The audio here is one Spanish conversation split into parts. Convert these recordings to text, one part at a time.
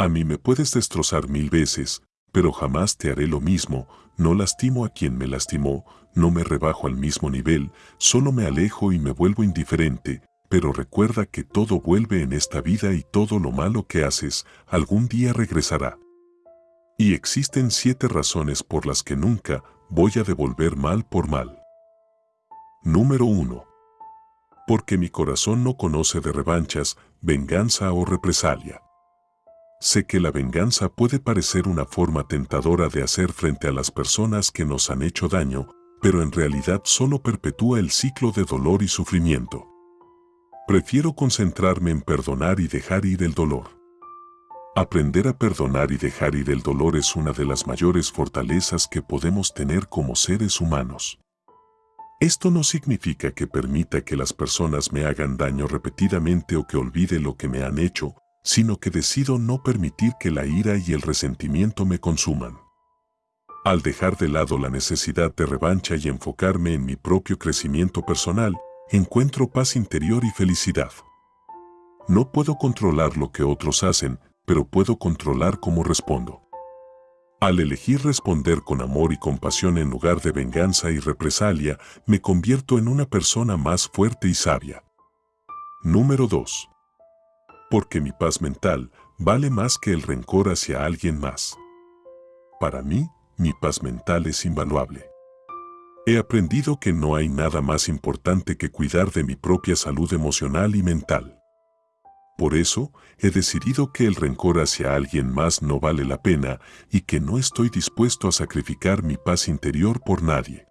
A mí me puedes destrozar mil veces, pero jamás te haré lo mismo, no lastimo a quien me lastimó, no me rebajo al mismo nivel, solo me alejo y me vuelvo indiferente, pero recuerda que todo vuelve en esta vida y todo lo malo que haces algún día regresará. Y existen siete razones por las que nunca voy a devolver mal por mal. Número 1. Porque mi corazón no conoce de revanchas, venganza o represalia. Sé que la venganza puede parecer una forma tentadora de hacer frente a las personas que nos han hecho daño, pero en realidad solo perpetúa el ciclo de dolor y sufrimiento. Prefiero concentrarme en perdonar y dejar ir el dolor. Aprender a perdonar y dejar ir el dolor es una de las mayores fortalezas que podemos tener como seres humanos. Esto no significa que permita que las personas me hagan daño repetidamente o que olvide lo que me han hecho, sino que decido no permitir que la ira y el resentimiento me consuman. Al dejar de lado la necesidad de revancha y enfocarme en mi propio crecimiento personal, encuentro paz interior y felicidad. No puedo controlar lo que otros hacen, pero puedo controlar cómo respondo. Al elegir responder con amor y compasión en lugar de venganza y represalia, me convierto en una persona más fuerte y sabia. Número 2 porque mi paz mental vale más que el rencor hacia alguien más. Para mí, mi paz mental es invaluable. He aprendido que no hay nada más importante que cuidar de mi propia salud emocional y mental. Por eso, he decidido que el rencor hacia alguien más no vale la pena y que no estoy dispuesto a sacrificar mi paz interior por nadie.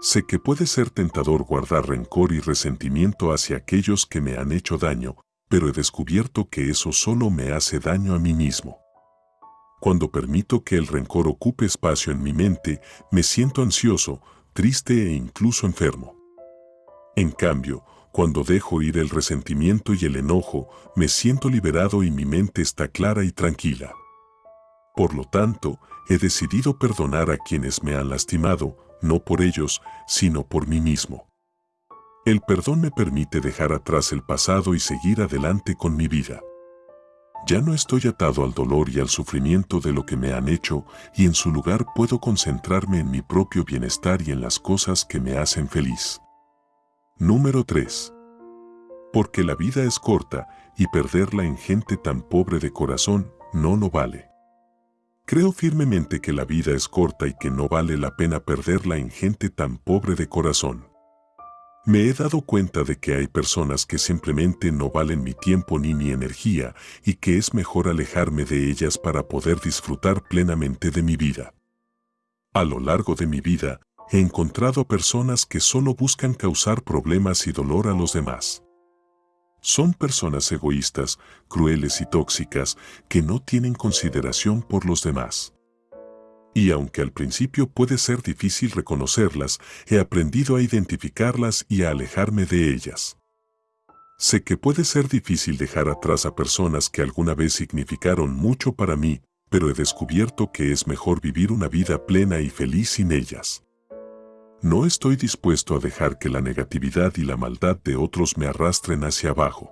Sé que puede ser tentador guardar rencor y resentimiento hacia aquellos que me han hecho daño, pero he descubierto que eso solo me hace daño a mí mismo. Cuando permito que el rencor ocupe espacio en mi mente, me siento ansioso, triste e incluso enfermo. En cambio, cuando dejo ir el resentimiento y el enojo, me siento liberado y mi mente está clara y tranquila. Por lo tanto, he decidido perdonar a quienes me han lastimado, no por ellos, sino por mí mismo. El perdón me permite dejar atrás el pasado y seguir adelante con mi vida. Ya no estoy atado al dolor y al sufrimiento de lo que me han hecho y en su lugar puedo concentrarme en mi propio bienestar y en las cosas que me hacen feliz. Número 3. Porque la vida es corta y perderla en gente tan pobre de corazón no lo vale. Creo firmemente que la vida es corta y que no vale la pena perderla en gente tan pobre de corazón. Me he dado cuenta de que hay personas que simplemente no valen mi tiempo ni mi energía y que es mejor alejarme de ellas para poder disfrutar plenamente de mi vida. A lo largo de mi vida, he encontrado personas que solo buscan causar problemas y dolor a los demás. Son personas egoístas, crueles y tóxicas que no tienen consideración por los demás y aunque al principio puede ser difícil reconocerlas, he aprendido a identificarlas y a alejarme de ellas. Sé que puede ser difícil dejar atrás a personas que alguna vez significaron mucho para mí, pero he descubierto que es mejor vivir una vida plena y feliz sin ellas. No estoy dispuesto a dejar que la negatividad y la maldad de otros me arrastren hacia abajo.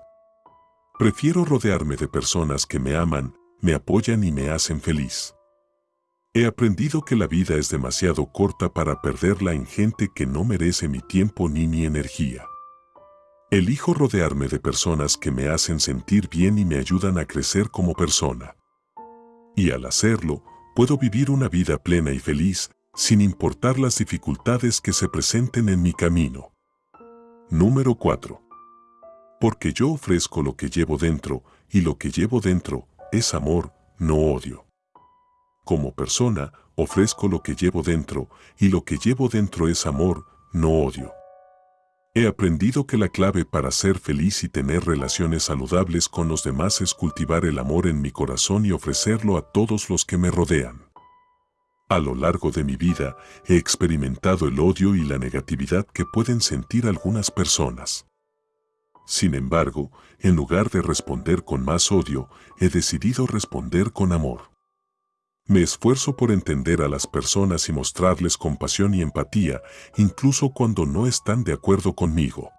Prefiero rodearme de personas que me aman, me apoyan y me hacen feliz. He aprendido que la vida es demasiado corta para perderla en gente que no merece mi tiempo ni mi energía. Elijo rodearme de personas que me hacen sentir bien y me ayudan a crecer como persona. Y al hacerlo, puedo vivir una vida plena y feliz, sin importar las dificultades que se presenten en mi camino. Número 4. Porque yo ofrezco lo que llevo dentro, y lo que llevo dentro es amor, no odio. Como persona, ofrezco lo que llevo dentro, y lo que llevo dentro es amor, no odio. He aprendido que la clave para ser feliz y tener relaciones saludables con los demás es cultivar el amor en mi corazón y ofrecerlo a todos los que me rodean. A lo largo de mi vida, he experimentado el odio y la negatividad que pueden sentir algunas personas. Sin embargo, en lugar de responder con más odio, he decidido responder con amor. Me esfuerzo por entender a las personas y mostrarles compasión y empatía, incluso cuando no están de acuerdo conmigo.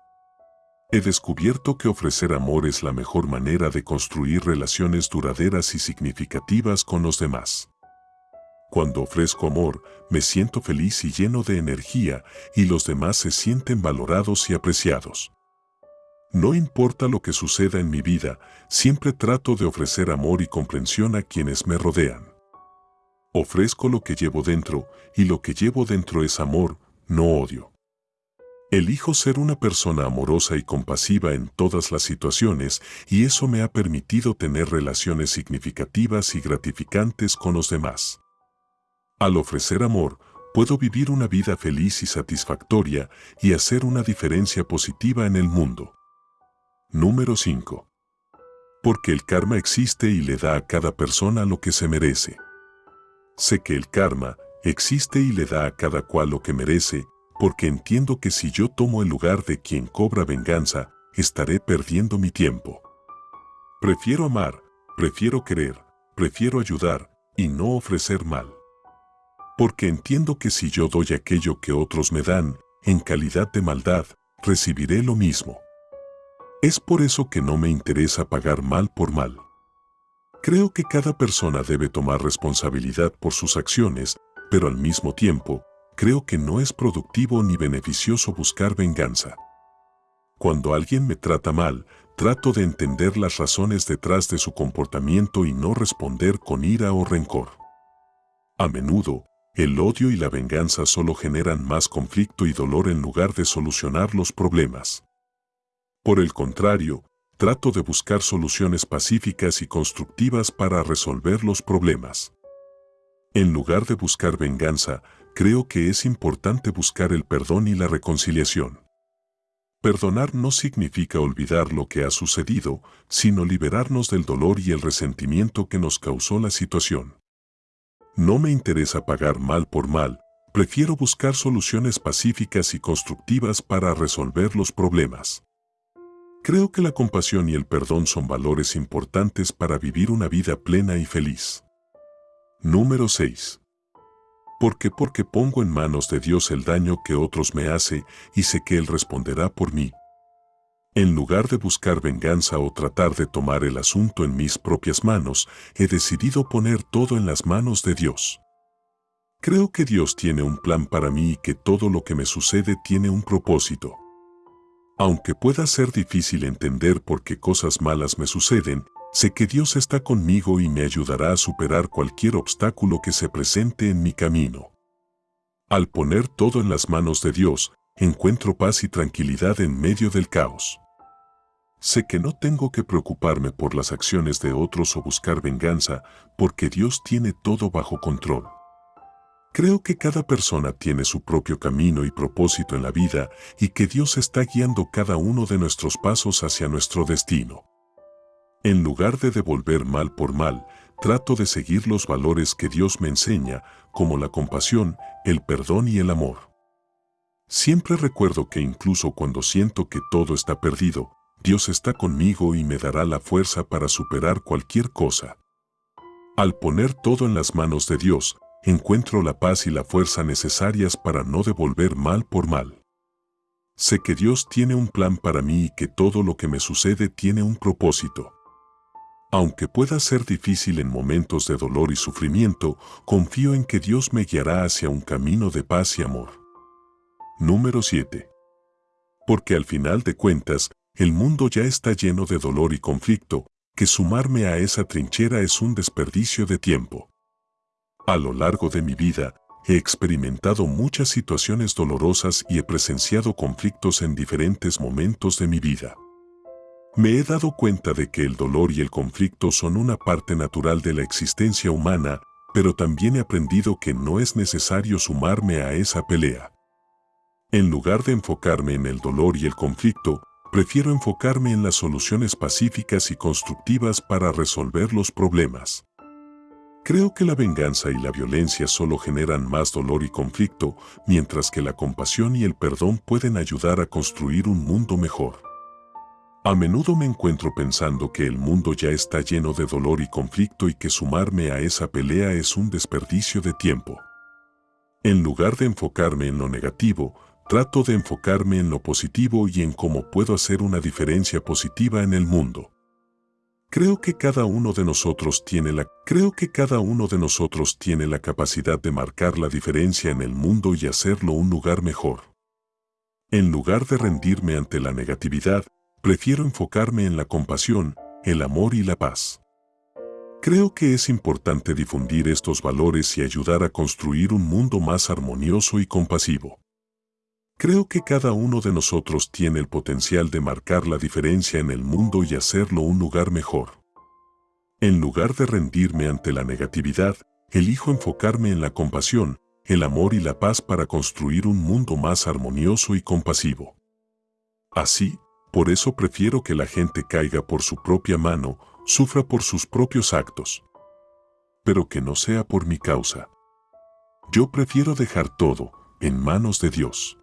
He descubierto que ofrecer amor es la mejor manera de construir relaciones duraderas y significativas con los demás. Cuando ofrezco amor, me siento feliz y lleno de energía y los demás se sienten valorados y apreciados. No importa lo que suceda en mi vida, siempre trato de ofrecer amor y comprensión a quienes me rodean. Ofrezco lo que llevo dentro y lo que llevo dentro es amor, no odio. Elijo ser una persona amorosa y compasiva en todas las situaciones y eso me ha permitido tener relaciones significativas y gratificantes con los demás. Al ofrecer amor, puedo vivir una vida feliz y satisfactoria y hacer una diferencia positiva en el mundo. Número 5. Porque el karma existe y le da a cada persona lo que se merece. Sé que el karma existe y le da a cada cual lo que merece porque entiendo que si yo tomo el lugar de quien cobra venganza, estaré perdiendo mi tiempo. Prefiero amar, prefiero querer, prefiero ayudar y no ofrecer mal. Porque entiendo que si yo doy aquello que otros me dan, en calidad de maldad, recibiré lo mismo. Es por eso que no me interesa pagar mal por mal. Creo que cada persona debe tomar responsabilidad por sus acciones, pero al mismo tiempo, creo que no es productivo ni beneficioso buscar venganza. Cuando alguien me trata mal, trato de entender las razones detrás de su comportamiento y no responder con ira o rencor. A menudo, el odio y la venganza solo generan más conflicto y dolor en lugar de solucionar los problemas. Por el contrario, trato de buscar soluciones pacíficas y constructivas para resolver los problemas. En lugar de buscar venganza, creo que es importante buscar el perdón y la reconciliación. Perdonar no significa olvidar lo que ha sucedido, sino liberarnos del dolor y el resentimiento que nos causó la situación. No me interesa pagar mal por mal, prefiero buscar soluciones pacíficas y constructivas para resolver los problemas. Creo que la compasión y el perdón son valores importantes para vivir una vida plena y feliz. Número 6. ¿Por qué? Porque pongo en manos de Dios el daño que otros me hace y sé que Él responderá por mí. En lugar de buscar venganza o tratar de tomar el asunto en mis propias manos, he decidido poner todo en las manos de Dios. Creo que Dios tiene un plan para mí y que todo lo que me sucede tiene un propósito. Aunque pueda ser difícil entender por qué cosas malas me suceden, Sé que Dios está conmigo y me ayudará a superar cualquier obstáculo que se presente en mi camino. Al poner todo en las manos de Dios, encuentro paz y tranquilidad en medio del caos. Sé que no tengo que preocuparme por las acciones de otros o buscar venganza, porque Dios tiene todo bajo control. Creo que cada persona tiene su propio camino y propósito en la vida y que Dios está guiando cada uno de nuestros pasos hacia nuestro destino. En lugar de devolver mal por mal, trato de seguir los valores que Dios me enseña, como la compasión, el perdón y el amor. Siempre recuerdo que incluso cuando siento que todo está perdido, Dios está conmigo y me dará la fuerza para superar cualquier cosa. Al poner todo en las manos de Dios, encuentro la paz y la fuerza necesarias para no devolver mal por mal. Sé que Dios tiene un plan para mí y que todo lo que me sucede tiene un propósito. Aunque pueda ser difícil en momentos de dolor y sufrimiento, confío en que Dios me guiará hacia un camino de paz y amor. Número 7. Porque al final de cuentas, el mundo ya está lleno de dolor y conflicto, que sumarme a esa trinchera es un desperdicio de tiempo. A lo largo de mi vida, he experimentado muchas situaciones dolorosas y he presenciado conflictos en diferentes momentos de mi vida. Me he dado cuenta de que el dolor y el conflicto son una parte natural de la existencia humana, pero también he aprendido que no es necesario sumarme a esa pelea. En lugar de enfocarme en el dolor y el conflicto, prefiero enfocarme en las soluciones pacíficas y constructivas para resolver los problemas. Creo que la venganza y la violencia solo generan más dolor y conflicto, mientras que la compasión y el perdón pueden ayudar a construir un mundo mejor. A menudo me encuentro pensando que el mundo ya está lleno de dolor y conflicto y que sumarme a esa pelea es un desperdicio de tiempo. En lugar de enfocarme en lo negativo, Trato de enfocarme en lo positivo y en cómo puedo hacer una diferencia positiva en el mundo. Creo que cada uno de nosotros tiene la creo que cada uno de nosotros tiene la capacidad de marcar la diferencia en el mundo y hacerlo un lugar mejor. En lugar de rendirme ante la negatividad, prefiero enfocarme en la compasión, el amor y la paz. Creo que es importante difundir estos valores y ayudar a construir un mundo más armonioso y compasivo. Creo que cada uno de nosotros tiene el potencial de marcar la diferencia en el mundo y hacerlo un lugar mejor. En lugar de rendirme ante la negatividad, elijo enfocarme en la compasión, el amor y la paz para construir un mundo más armonioso y compasivo. Así, por eso prefiero que la gente caiga por su propia mano, sufra por sus propios actos. Pero que no sea por mi causa. Yo prefiero dejar todo en manos de Dios.